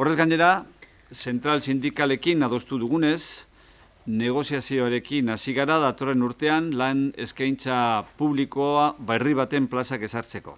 Horrez gainera, zentral sindikalekin adostu dugunez, negoziazioarekin hasi gara datorren urtean lan eskaintza publikoa berri baten plazak ezartzeko.